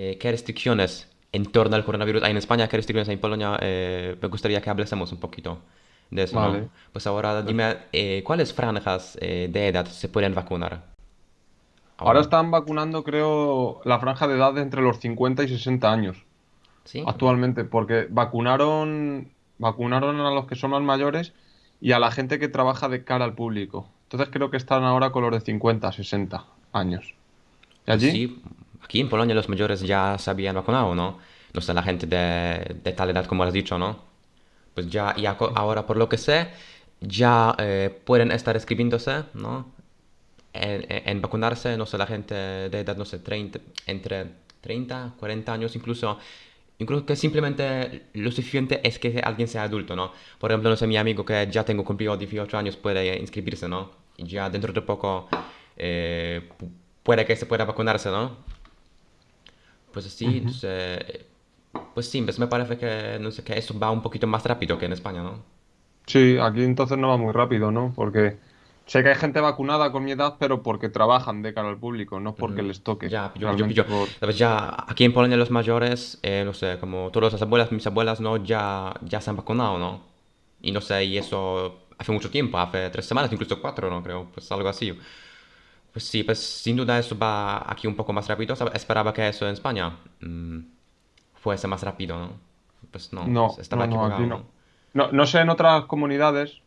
eh, ¿qué restricciones en torno al coronavirus hay en España? ¿Qué restricciones hay en Polonia? Eh, me gustaría que hablásemos un poquito de eso, ¿no? Vale. Pues ahora dime, eh, ¿cuáles franjas de edad se pueden vacunar Ahora ahora? están vacunando, creo, la franja de edad de entre los 50 y 60 años ¿Sí? actualmente, porque vacunaron, vacunaron a los que son más mayores y a la gente que trabaja de cara al público. Entonces creo que están ahora con los de 50, 60 años. ¿Y allí? sí, aquí en Polonia los mayores ya se habían vacunado, ¿no? No sé, la gente de, de tal edad como has dicho, ¿no? Pues ya, ya ahora por lo que sé, ya eh, pueden estar escribiéndose, ¿no? En, en- vacunarse, no sé, la gente de edad, no sé, 30, entre 30, 40 años, incluso, incluso que simplemente lo suficiente es que alguien sea adulto, ¿no? Por ejemplo, no sé, mi amigo que ya tengo cumplido 18 años puede inscribirse, ¿no? Y ya dentro de poco eh, pu- puede que se pueda vacunarse, ¿no? Pues sí, Ujú. se- pues sí, pues me parece que, no sé, que eso va un poquito más rápido que en España, ¿no? Sí, aquí entonces no va muy rápido, ¿no? Porque sé que hay gente vacunada con mi edad, pero porque trabajan de cara al público, no porque les toque. Ya, pillo, Realmente pillo. por... Ya aquí en Polonia los mayores, eh, no sé, como todas las abuelas, mis abuelas, ¿no? Ya, ya se han vacunado, ¿no? Y no sé, y eso hace mucho tiempo, hace tres semanas, incluso cuatro, ¿no? Creo, pues algo así. Pues sí, pues sin duda eso va aquí un poco más rápido. Esperaba que eso en España mm, fuese más rápido, ¿no? Pues no, pues No, estaba no, no, aquí no. ¿no? Sé en otras comunidades,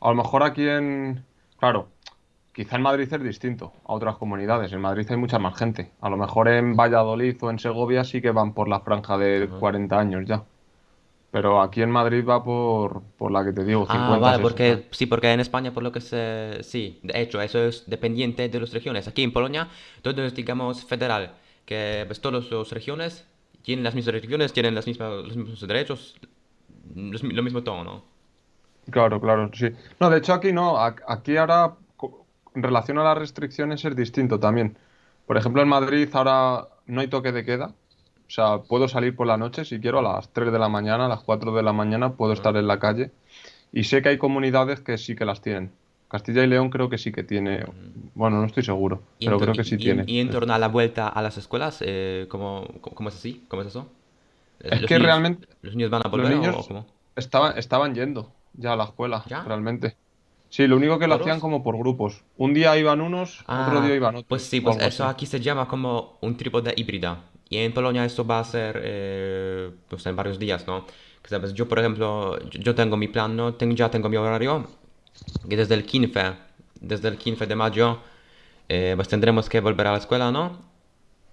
a lo mejor aquí en... Claro, quizá en Madrid es distinto a otras comunidades. En Madrid hay mucha más gente. A lo mejor en Valladolid o en Segovia sí que van por la franja de Ajá. 40 años ya. Pero aquí en Madrid va por, por la que te digo, Ah, 50, vale, 60. porque sí, porque en España, por lo que sé, sí, de hecho, eso es dependiente de las regiones. Aquí en Polonia, todo es, digamos, federal, que pues todas las regiones tienen las mismas regiones, tienen las mismas, los mismos derechos, los lo mismo todo, ¿no? Claro, claro, sí. No, de hecho aquí no, aquí ahora en relación a las restricciones es distinto también. Por ejemplo, en Madrid ahora no hay toque de queda, o sea, puedo salir por la noche si quiero a las 3 de la mañana, a las 4 de la mañana puedo estar en la calle y sé que hay comunidades que sí que las tienen. Castilla y León creo que sí que tiene, bueno, no estoy seguro, pero creo que sí y, tiene. y en torno a la vuelta a las escuelas, eh, ¿cómo, es así? ¿Cómo es eso? Es ¿Los que niños, realmente los niños van a los volver o, o niños cómo? estaban, estaban yendo ya a la escuela, ¿Ya? realmente. Sí, lo único que lo hacían como por grupos. Un día iban unos, otro día Ah, iban pues otros, sí, o pues eso así. aquí se llama como un trípode híbrida. Y en Polonia eso va a ser eh, pues en varios días, ¿no? Que sabes, yo por ejemplo, yo, tengo mi plan, ¿no? Tengo, ya tengo mi horario, que desde el 15, desde el 15 de mayo, eh, pues tendremos que volver a la escuela, ¿no?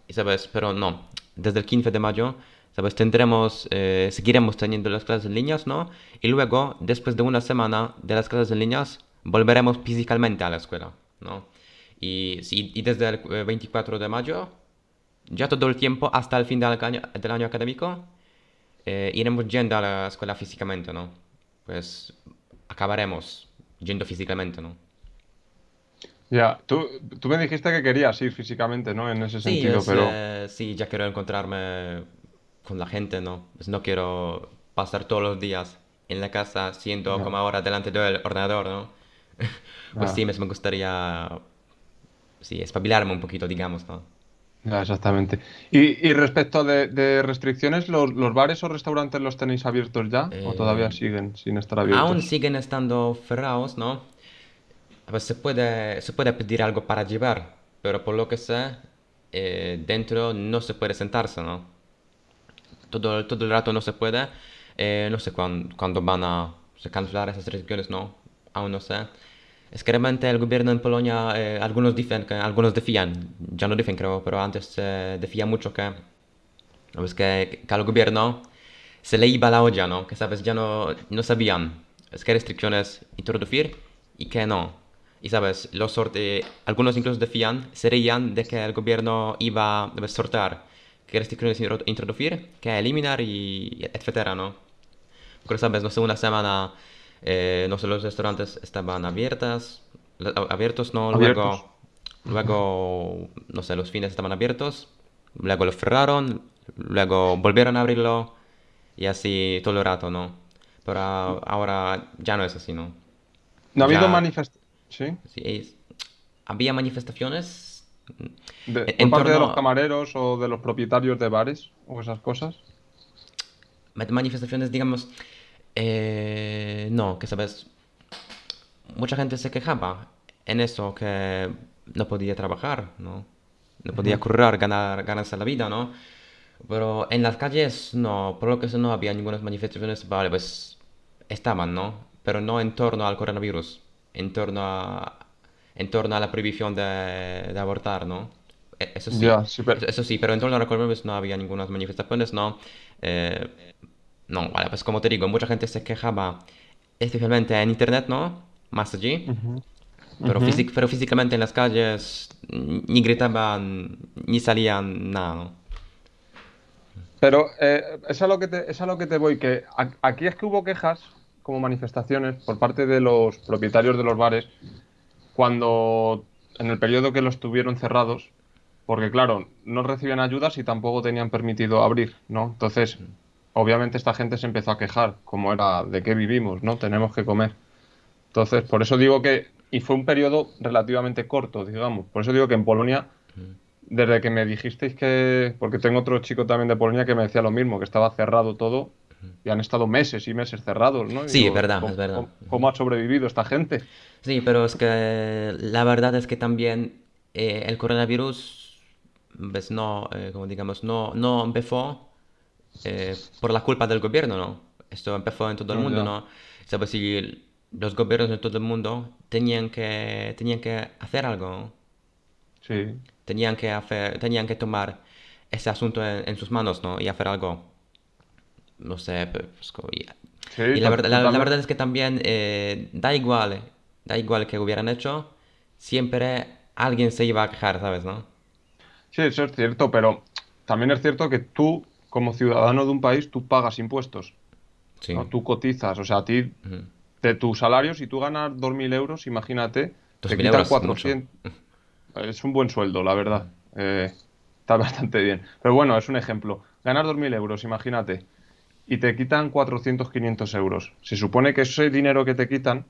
Y sabes, pero no, desde el 15 de mayo, sabes, tendremos, eh, seguiremos teniendo las clases en líneas, ¿no? Y luego, después de una semana de las clases en líneas, volveremos físicamente a la escuela, ¿no? Y, sí, y desde el eh, 24 de mayo, ya todo el tiempo hasta el fin del año, del año académico, eh, iremos yendo a la escuela físicamente, ¿no? Pues acabaremos yendo físicamente, ¿no? Ya, tú, tú me dijiste que querías ir físicamente, ¿no? En ese Sí, sentido, es, pero eh, sí, ya quiero encontrarme con la gente, ¿no? Pues no quiero pasar todos los días en la casa siendo como ahora delante del ordenador, ¿no? Pues sí, me gustaría, sí, espabilarme un poquito, digamos, ¿no? Exactamente. Y, y respecto de, de restricciones, ¿los, los bares o restaurantes los tenéis abiertos ya? ¿O todavía Eh, siguen sin estar aún abiertos? siguen estando cerrados, ¿no? Pues se puede, se puede pedir algo para llevar, pero por lo que sé, eh, dentro no se puede sentarse, ¿no? Todo, todo el rato no se puede. Eh, no sé cuándo, cuándo van a cancelar esas restricciones, no. Aún no sé. Es que realmente el gobierno en Polonia, eh, algunos dicen que, algunos decían, ya no dicen creo, pero antes se decía mucho que, pues que, que al gobierno se le iba la olla, ¿no? Que sabes, ya no, no sabían es qué restricciones introducir y qué no. Y sabes, los sorte algunos incluso decían, se reían de que el gobierno iba a sortear qué restricciones intro- introducir, qué eliminar y etcétera, ¿no? Porque sabes, no sé, una semana, eh, no sé, los restaurantes estaban abiertas, abiertos, ¿no? Abiertos. Luego, luego, no sé, los fines estaban abiertos, luego lo cerraron, luego volvieron a abrirlo y así todo el rato, ¿no? Pero ahora ya no es así, ¿no? ¿No ha habido manifestaciones? ¿Sí? sí, es- había manifestaciones De- En, por en parte de los camareros o de los propietarios de bares o esas cosas. manifestaciones, digamos, eh, no, que sabes, mucha gente se quejaba en eso, que no podía trabajar, ¿no? No podía Ujú. currar, ganar, ganarse la vida, ¿no? Pero en las calles no, por lo que sé no había ninguna manifestaciones, vale, pues estaban, ¿no? Pero no en torno al coronavirus, en torno a, en torno a la prohibición de, de abortar, ¿no? E- Eso sí, eso, eso sí, pero en torno al coronavirus no había ninguna manifestaciones, ¿no? Eh, no, vale, pues como te digo, mucha gente se quejaba, especialmente en internet, ¿no? Más allí, pero, físic- pero físicamente en las calles ni gritaban, ni salían, nada, ¿no? Pero eh, es a lo que te, es a lo que te voy, que a- aquí es que hubo quejas como manifestaciones por parte de los propietarios de los bares cuando en el periodo que los tuvieron cerrados, porque claro, no recibían ayudas y tampoco tenían permitido abrir, ¿no? Entonces, obviamente esta gente se empezó a quejar, como era de qué vivimos, ¿no? Tenemos que comer. Entonces, por eso digo que, y fue un periodo relativamente corto, digamos, por eso digo que en Polonia desde que me dijisteis que, porque tengo otro chico también de Polonia que me decía lo mismo, que estaba cerrado todo y han estado meses y meses cerrados, ¿no? Y Sí, es verdad, ¿cómo, es verdad. cómo- cómo ha sobrevivido esta gente? Sí, pero es que la verdad es que también eh, el coronavirus, pues no, eh, como digamos, no, no empezó eh, por la culpa del gobierno, ¿no? Esto empezó en todo el mundo. ¿no? Sabes, si los gobiernos en todo el mundo tenían que, tenían que hacer algo. Sí, Tenían que hacer, tenían que tomar ese asunto en, en sus manos, ¿no? Y hacer algo, no sé, pues, y, sí, y la verdad, la, la verdad es que también eh, da igual, da igual que hubieran hecho, siempre alguien se iba a quejar, ¿sabes, no? Sí, eso es cierto, pero también es cierto que tú, como ciudadano de un país, tú pagas impuestos, Sí. ¿no? Tú cotizas, o sea, a ti, de tu salario, si tú ganas 2.000 euros, imagínate, te quitan euros, mucho. 400. Es un buen sueldo, la verdad. Eh, está bastante bien. Pero bueno, es un ejemplo. Ganas 2.000 euros, imagínate, y te quitan 400, 500 euros. Se supone que ese dinero que te quitan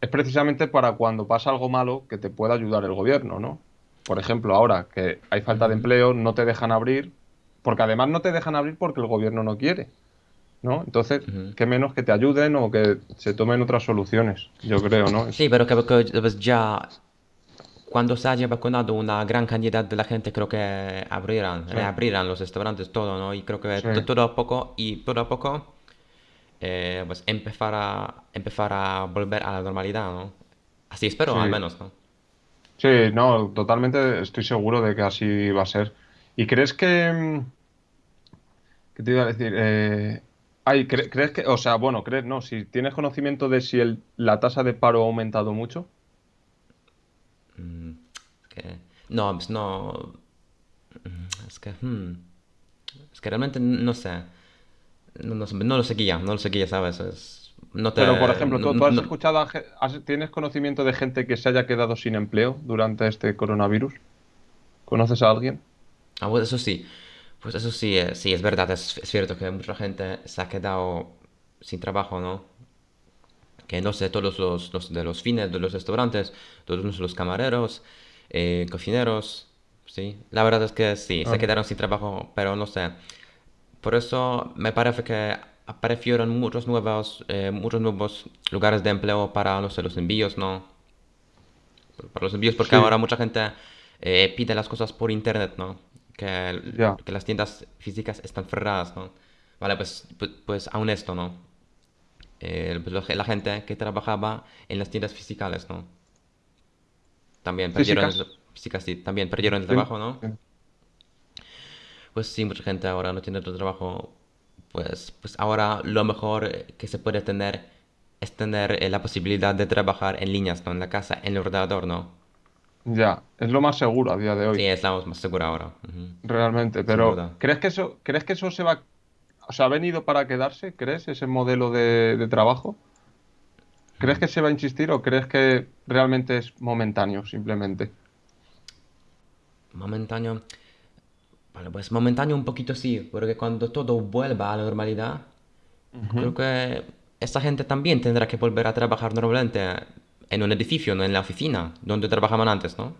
es precisamente para cuando pasa algo malo que te pueda ayudar el gobierno, ¿no? Por ejemplo, ahora que hay falta de empleo, no te dejan abrir, porque además no te dejan abrir porque el gobierno no quiere, ¿no? Entonces, Ujú. qué menos que te ayuden o que se tomen otras soluciones, yo creo, ¿no? Sí, pero que, que, pues, ya cuando se haya vacunado una gran cantidad de la gente, creo que abrirán, sí, reabrirán los restaurantes, todo, ¿no? Y creo que sí, todo a poco y todo a poco, eh, pues empezar a, empezar a volver a la normalidad, ¿no? Así espero, al menos, ¿no? Sí, no, totalmente estoy seguro de que así va a ser. ¿Y crees que, mm, qué te iba a decir? Eh, ay, cre- ¿crees que, o sea, bueno, crees, no, si tienes conocimiento de si el, la tasa de paro ha aumentado mucho? Mm, es que, no, pues no, mm, es que, hmm, es que realmente no sé, no, no sé, no lo seguía, no lo seguía, ¿sabes? Es- no Pero, por te, ejemplo, no, ¿tú, tú has no- escuchado, a has- tienes conocimiento de gente que se haya quedado sin empleo durante este coronavirus? ¿Conoces a alguien? Ah, pues eso sí, pues eso sí, eh, sí, es verdad, es, es cierto que mucha gente se ha quedado sin trabajo, ¿no? Que no sé, todos los, los de los fines de los restaurantes, todos los camareros, eh, cocineros, sí. La verdad es que sí, se quedaron sin trabajo, pero no sé. Por eso me parece que aparecieron muchos nuevos, eh, muchos nuevos lugares de empleo para, no sé, los envíos, ¿no? Para los envíos, porque ahora mucha gente eh, pide las cosas por internet, ¿no? Que, las tiendas físicas están cerradas, ¿no? Vale, pues, pues, pues aún esto, ¿no? Eh, la gente que trabajaba en las tiendas físicas, ¿no? También perdieron Físicas. el, físicas, sí, también perdieron el trabajo, ¿no? Pues sí, mucha gente ahora no tiene otro trabajo. Pues, pues ahora lo mejor que se puede tener es tener eh, la posibilidad de trabajar en líneas, ¿no? En la casa, en el ordenador, ¿no? Ya, es lo más seguro a día de Sí, hoy, es la más segura ahora. realmente. Pero. ¿crees que eso, crees que eso se va, o sea, ha venido para quedarse? ¿Crees ese modelo de, de trabajo? ¿Crees que se va a insistir o crees que realmente es momentáneo, simplemente? Momentáneo. Vale, pues momentáneo un poquito sí, porque cuando todo vuelva a la normalidad, creo que esta gente también tendrá que volver a trabajar normalmente en un edificio, no en la oficina, donde trabajaban antes, ¿no?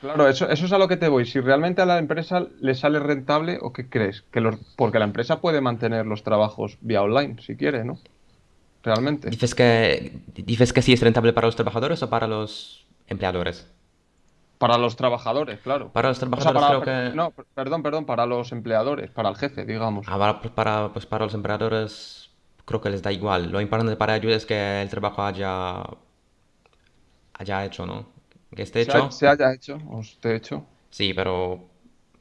Claro, eso, eso es a lo que te voy. Si realmente a la empresa le sale rentable, ¿o qué crees? Que los, porque la empresa puede mantener los trabajos vía online, si quiere, ¿no? Realmente. ¿Dices que, dices que sí es rentable para los trabajadores o para los empleadores? Para los trabajadores, claro. Para los O sea, trabajadores para... creo que... No, per- perdón, perdón, para los empleadores, para el jefe, digamos. ah, para, para, pues para los empleadores creo que les da igual. Lo importante para ellos es que el trabajo haya, haya hecho, ¿no? Que esté Se, ha- hecho. se haya hecho, o esté hecho. Sí, pero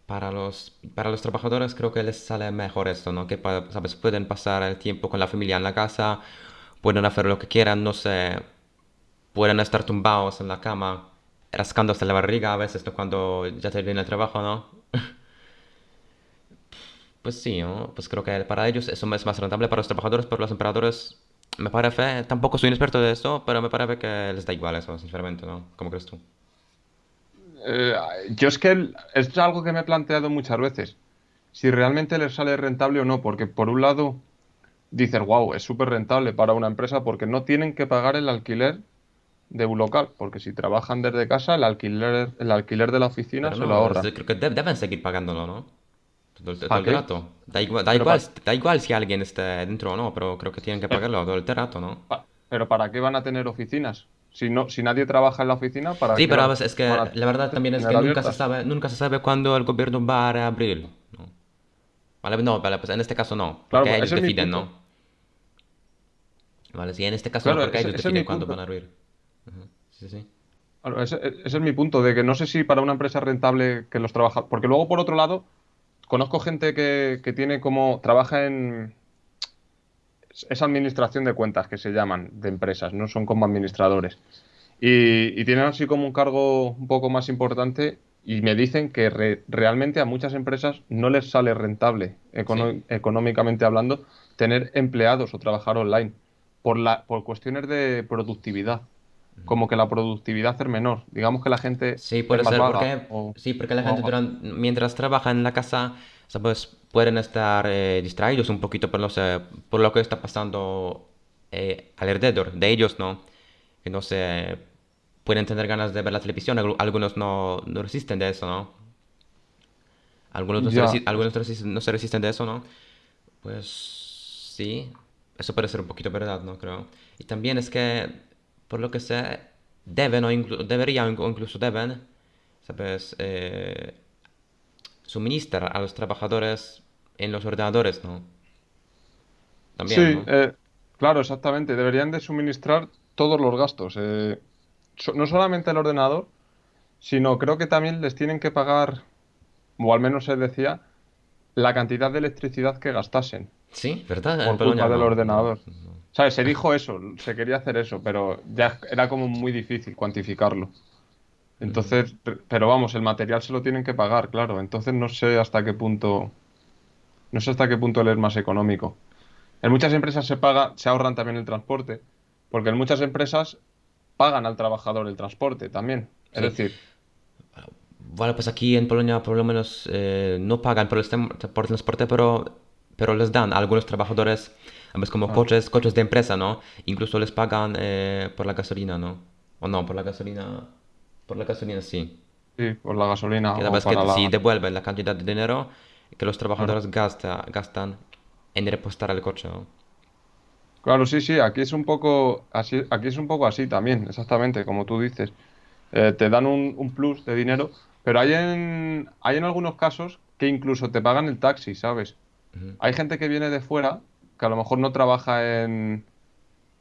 para los, para los trabajadores creo que les sale mejor esto, ¿no? Que, ¿sabes? Pueden pasar el tiempo con la familia en la casa, pueden hacer lo que quieran, no sé, pueden estar tumbados en la cama, rascándose la barriga a veces, ¿no? Cuando ya termina el trabajo, ¿no? Pues sí, ¿no? Pues creo que para ellos eso es más rentable para los trabajadores, pero los empleadores, me parece, tampoco soy un experto de esto, pero me parece que les da igual eso, sinceramente, ¿no? ¿Cómo crees tú? Eh, yo es que es algo que me he planteado muchas veces. Si realmente les sale rentable o no, porque por un lado dices, wow, es súper rentable para una empresa porque no tienen que pagar el alquiler de un local, porque si trabajan desde casa, el alquiler, el alquiler de la oficina Pero se lo no, ahorran. creo que de- deben seguir pagándolo, ¿no? Todo el, todo. Da igual, da igual, da igual si alguien está dentro o no, pero creo que tienen que pagarlo todo el rato, ¿no? pero ¿para qué van a tener oficinas? Si no, si nadie trabaja en la oficina, ¿para Sí, qué pero es que a la verdad también es que nunca se sabe, nunca se sabe cuándo el gobierno va a reabrir, ¿no? Vale, no, vale, pues en este caso no, Claro, porque ellos deciden. ¿no? Vale, sí, en este caso no, porque ese, ellos deciden cuándo van a abrir. Sí, sí. Claro, ese, ese es mi punto, de que no sé si para una empresa es rentable que los trabajadores... Porque luego, por otro lado, conozco gente que, que tiene como... Trabaja en... Es administración de cuentas que se llaman, de empresas, no son como administradores. Y, y tienen así como un cargo un poco más importante y me dicen que re- realmente a muchas empresas no les sale rentable, Sí. económicamente hablando, tener empleados o trabajar online por la, por cuestiones de productividad. Como que la productividad es menor. Digamos que la gente Sí, puede ser, porque O, sí, porque la gente o- durante, mientras trabaja en la casa, sabes, pueden estar eh, distraídos un poquito por, no sé, por lo que está pasando eh, alrededor de ellos, ¿no? Que no sé, pueden tener ganas de ver la televisión, algu- algunos no, no resisten de eso, ¿no? Algunos no se algunos no se resisten de eso, ¿no? Pues sí, eso puede ser un poquito verdad, ¿no? Creo. Y también es que, por lo que sé, deben o inclu- deberían o incluso deben, ¿sabes? Eh, suministrar a los trabajadores en los ordenadores, ¿no? Sí, También, ¿no? eh, claro, exactamente. Deberían de suministrar todos los gastos. eh, so- no solamente el ordenador, sino creo que también les tienen que pagar, o al menos se decía, la cantidad de electricidad que gastasen Sí, ¿verdad? Por culpa del no, ordenador. no. ¿Sabes? Se dijo eso, se quería hacer eso, pero ya era como muy difícil cuantificarlo. Entonces, pe- pero vamos, el material se lo tienen que pagar, claro. Entonces no sé hasta qué punto, no sé hasta qué punto le es más económico. En muchas empresas se paga, se ahorran también el transporte, porque en muchas empresas pagan al trabajador el transporte también. Es Sí. decir, Vale, pues aquí en Polonia por lo menos eh, no pagan por el, tem- por el transporte, pero, pero les dan a algunos trabajadores, ¿sabes? Como coches, coches de empresa, ¿no? Incluso les pagan eh, por la gasolina, ¿no? O no, por la gasolina, por la gasolina sí. sí, por la gasolina Que la... si devuelven la cantidad de dinero que los trabajadores gasta, gastan en repostar el coche, ¿no? Claro, sí, sí, aquí es un poco así, aquí es un poco así también, exactamente, como tú dices. Eh, te dan un, un plus de dinero, pero hay en, hay en algunos casos que incluso te pagan el taxi, ¿sabes? Hay gente que viene de fuera, que a lo mejor no trabaja en,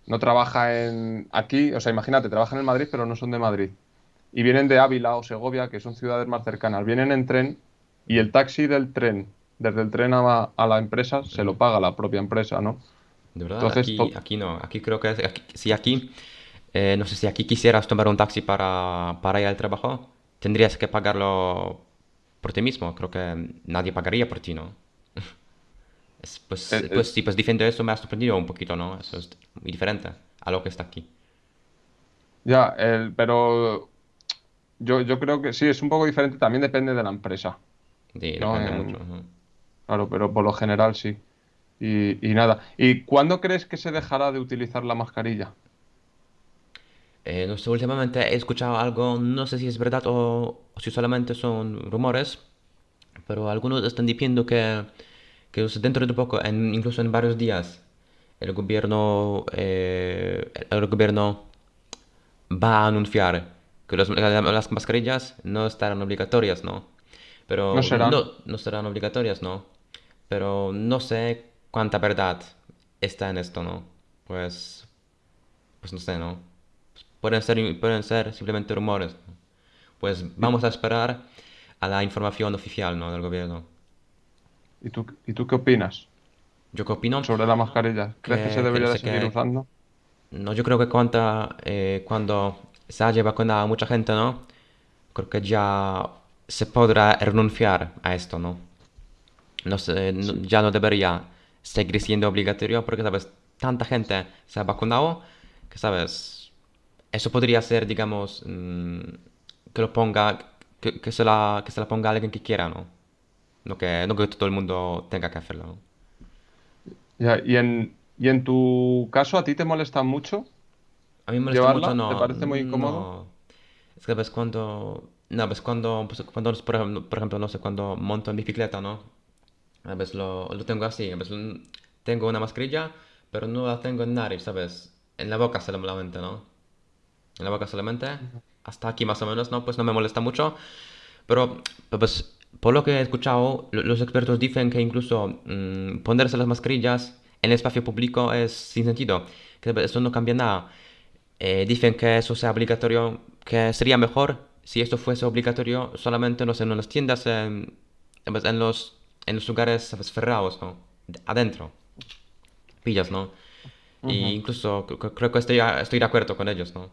no trabaja en aquí, o sea, imagínate, trabajan en Madrid, pero no son de Madrid. Y vienen de Ávila o Segovia, que son ciudades más cercanas. Vienen en tren y el taxi del tren, desde el tren a, a la empresa, se lo paga la propia empresa, ¿no? De verdad, Entonces, aquí, no. Aquí creo que aquí- si aquí, eh, no sé si aquí quisieras tomar un taxi para, para ir al trabajo, tendrías que pagarlo por ti mismo. Creo que nadie pagaría por ti, ¿no? Es, eh, pues, eh, pues sí, pues eso me ha sorprendido un poquito, ¿no? Eso es muy diferente a lo que está aquí. ya, el- pero yo, yo creo que sí, es un poco diferente, también depende de la empresa, Sí, ¿no? depende mucho. Claro, pero por lo general sí. Y, y nada. ¿Y cuándo crees que se dejará de utilizar la mascarilla? Eh, no sé, últimamente he escuchado algo, no sé si es verdad o, o si solamente son rumores, pero algunos están diciendo que, que dentro de poco, en- incluso en varios días, el gobierno, eh, el gobierno va a anunciar que los- la- las mascarillas no estarán obligatorias, ¿no? No Pero serán. no, no serán obligatorias, ¿no? Pero no sé cuánta verdad está en esto, ¿no? Pues, pues no sé, ¿no? Pueden ser, pueden ser simplemente rumores, ¿no? Pues ¿Y, vamos a esperar a la información oficial, ¿no? Del gobierno. Y tú, y tú qué opinas ¿Yo qué opino? sobre la mascarilla? ¿Crees que se Que, que no debería de seguir qué... usando? No, yo creo que cuanta, eh, cuando se haya vacunado a mucha gente, ¿no? Creo que ya se podrá renunciar a esto, ¿no? No sé, no- Sí, ya no debería seguir siendo obligatorio porque, ¿sabes? Tanta gente se ha vacunado que, ¿sabes? Eso podría ser, digamos, mm, que lo ponga, que, que se la, que se la ponga alguien que quiera, ¿no? No que, no que todo el mundo tenga que hacerlo, ¿no? Ya, y en, y en tu caso, ¿a ti te molesta mucho A mí me molesta mucho, llevarla? ¿Te no, parece muy incómodo? Es que ves cuando, no, ves cuando, pues, cuando, por ejemplo, por ejemplo, no sé, cuando monto en bicicleta, ¿no? A veces lo, lo tengo así, a veces tengo una mascarilla, pero no la tengo en nariz, ¿sabes? En la boca solamente, ¿no? En la boca solamente, hasta aquí más o menos, ¿no? Pues no me molesta mucho, pero pues por lo que he escuchado, lo- los expertos dicen que incluso mm, ponerse las mascarillas en el espacio público es sin sentido, que eso no cambia nada. Eh, dicen que eso sea obligatorio, que sería mejor si esto fuese obligatorio solamente, no sé, en las tiendas, en, pues, en los, en los lugares, ¿sabes? cerrados, ¿no? De- Adentro, pillas, ¿no? Y Ujú. incluso cre- cre- creo que estoy, estoy de acuerdo con ellos, ¿no?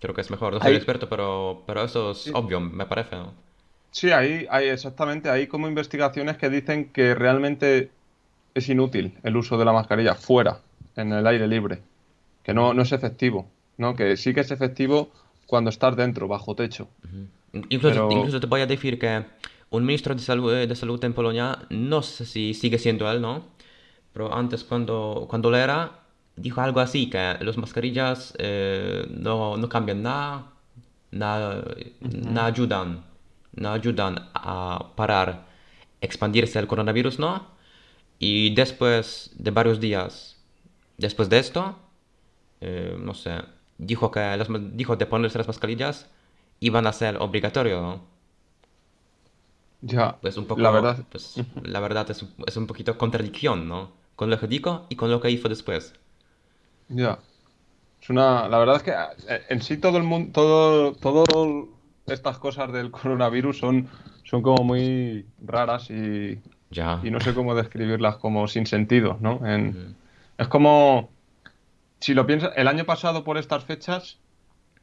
Creo que es mejor. No soy Ahí, experto, pero, pero eso es sí, obvio, me parece, ¿no? Sí, ahí, hay exactamente, hay como investigaciones que dicen que realmente es inútil el uso de la mascarilla fuera, en el aire libre, que no, no es efectivo, ¿no? Que sí que es efectivo cuando estás dentro, bajo techo, Incluso, pero... incluso te voy a decir que un ministro de salud, de salud en Polonia, no sé si sigue siendo él, ¿no? Pero antes, cuando, cuando lo era, dijo algo así, que las mascarillas eh, no, no cambian nada, nada, no Ujú. ayudan, no ayudan a parar expandirse el coronavirus, ¿no? Y después de varios días, después de esto, eh, no sé, dijo que las, dijo de ponerse las mascarillas iban a ser obligatorio, ¿no? Ya, Pues un la poco, verdad, pues la verdad es, es un poquito contradicción, ¿no? Con lo que dijo y con lo que hizo después. ya. Es una, la verdad es que eh, en sí todo el mundo, todo, todo estas cosas del coronavirus son, son como muy raras y, Ya. y no sé cómo describirlas como sin sentido, ¿no? En, es como, si lo piensas, el año pasado por estas fechas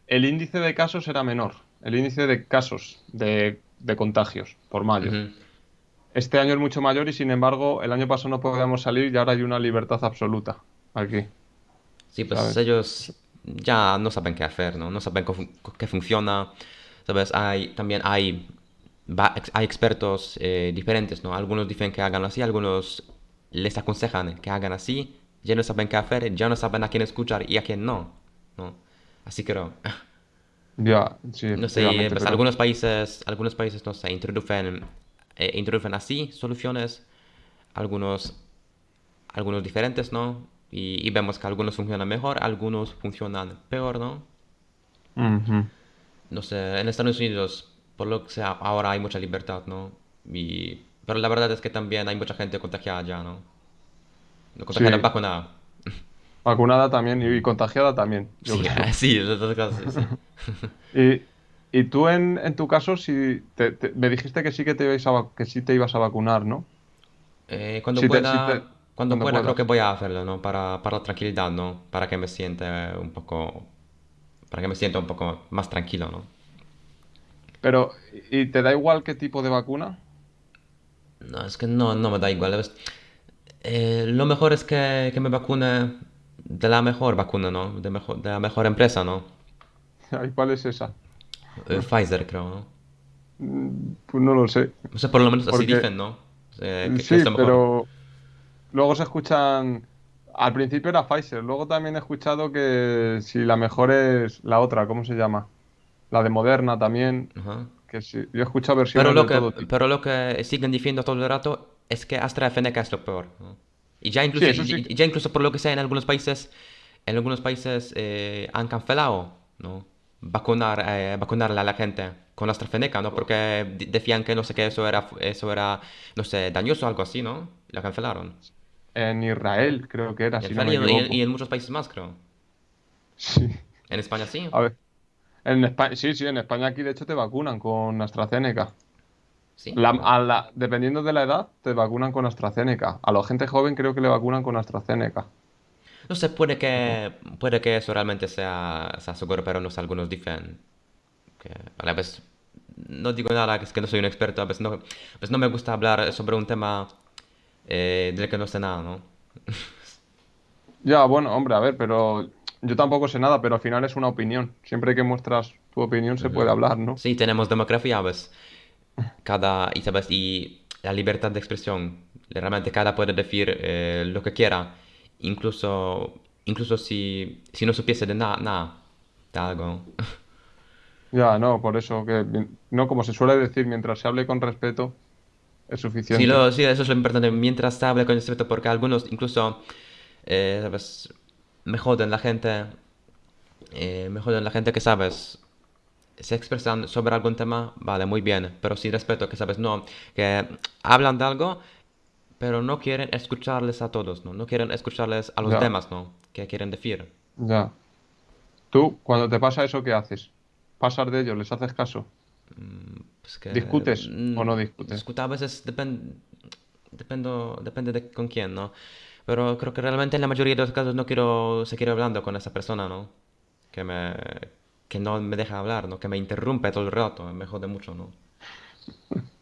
el índice de casos era menor, el índice de casos de, de contagios por mayo. Este año es mucho mayor y sin embargo el año pasado no podíamos salir y ahora hay una libertad absoluta aquí, Sí, pues ¿sabes? ellos ya no saben qué hacer, ¿no? No saben qué funciona, ¿sabes? Hay, también hay, hay expertos eh, diferentes, ¿no? Algunos dicen que hagan así, algunos les aconsejan que hagan así, ya no saben qué hacer, ya no saben a quién escuchar y a quién no, ¿no? Así que no. Ya, sí, No sé, pues pero algunos países, algunos países, no sé, introducen, eh, introducen así soluciones, algunos, algunos diferentes, ¿no? Y, y vemos que algunos funcionan mejor, algunos funcionan peor, ¿no? Ujú. No sé, en Estados Unidos, por lo que sea, ahora hay mucha libertad, ¿no? Y, pero la verdad es que también hay mucha gente contagiada ya, ¿no? No contagiada, Sí, vacunada. vacunada también y contagiada también, yo Sí, creo. sí, en caso, sí. Y, y tú en, en tu caso, si te- te- me dijiste que sí que te ibas a, que sí te ibas a vacunar, ¿no? Eh, cuando Si te, si pueda, te, cuando cuando pueda creo que voy a hacerlo, ¿no? Para, para la tranquilidad, ¿no? Para que me sienta un poco, para que me sienta un poco más tranquilo, ¿no? Pero, ¿y te da igual qué tipo de vacuna? No, es que no, no me da igual. Eh, lo mejor es que, que me vacune de la mejor vacuna, ¿no? De mejor, de la mejor empresa, ¿no? ¿Y cuál es esa? Eh, Pfizer, creo, ¿no? Mm, Pues no lo sé. No sé, por lo menos así dicen, ¿no? Eh, que, que es sí, lo mejor. pero luego se escuchan al principio era Pfizer, luego también he escuchado que si la mejor es la otra, ¿cómo se llama? La de Moderna también, Ajá. que sí, yo he escuchado Pero versiones lo de que, todo tipo. pero lo que siguen diciendo todo el rato es que AstraZeneca es lo peor. Y ya incluso, sí. y- ya incluso por lo que sea en algunos países, en algunos países eh, han cancelado, ¿no? Vacunar, eh, vacunarle a la gente con AstraZeneca, ¿no? Porque de- decían que no sé qué, eso era, eso era, no sé, dañoso o algo así, ¿no? La cancelaron. En Israel creo que era, si no me y en- y equivoco. en muchos países más, creo. Sí. En España sí. A ver, en España, sí, sí, en España aquí de hecho te vacunan con AstraZeneca. Sí. La- a la- dependiendo de la edad, te vacunan con AstraZeneca. A la gente joven creo que le vacunan con AstraZeneca. No sé, puede que, puede que eso realmente sea, sea seguro, pero no sé, algunos dicen que a la vez no digo nada, que es que no soy un experto, a veces no, pues no me gusta hablar sobre un tema eh, del que no sé nada, ¿no? Ya, bueno, hombre, a ver, pero yo tampoco sé nada, pero al final es una opinión. Siempre que muestras tu opinión se puede hablar, ¿no? Sí, tenemos democracia, ¿ves? Cada, y sabes, y la libertad de expresión, realmente cada puede decir eh, lo que quiera, incluso, incluso si, si no supiese de nada, nada, de algo. Ya, no, por eso que, no, como se suele decir, mientras se hable con respeto, es Sí, suficiente. lo, sí, eso es lo importante. Mientras se hable con respeto, porque algunos incluso, eh, ¿sabes? Me joden la gente, eh, me joden la gente que, ¿sabes? Se expresan sobre algún tema, vale, muy bien, pero sin respeto, que, ¿sabes? No, que hablan de algo, pero no quieren escucharles a todos, ¿no? No quieren escucharles a los Ya, demás, ¿no? Que quieren decir. ya. Tú, cuando te pasa eso, ¿qué haces? ¿Pasas de ellos? ¿Les haces caso? Pues que ¿Discutes o mm, no discutes? discutir a veces depende, dependo, depende de con quién, ¿no? Pero creo que realmente en la mayoría de los casos no quiero seguir hablando con esa persona, ¿no? Que me, que no me deja hablar, ¿no? Que me interrumpe todo el rato, me jode mucho, ¿no?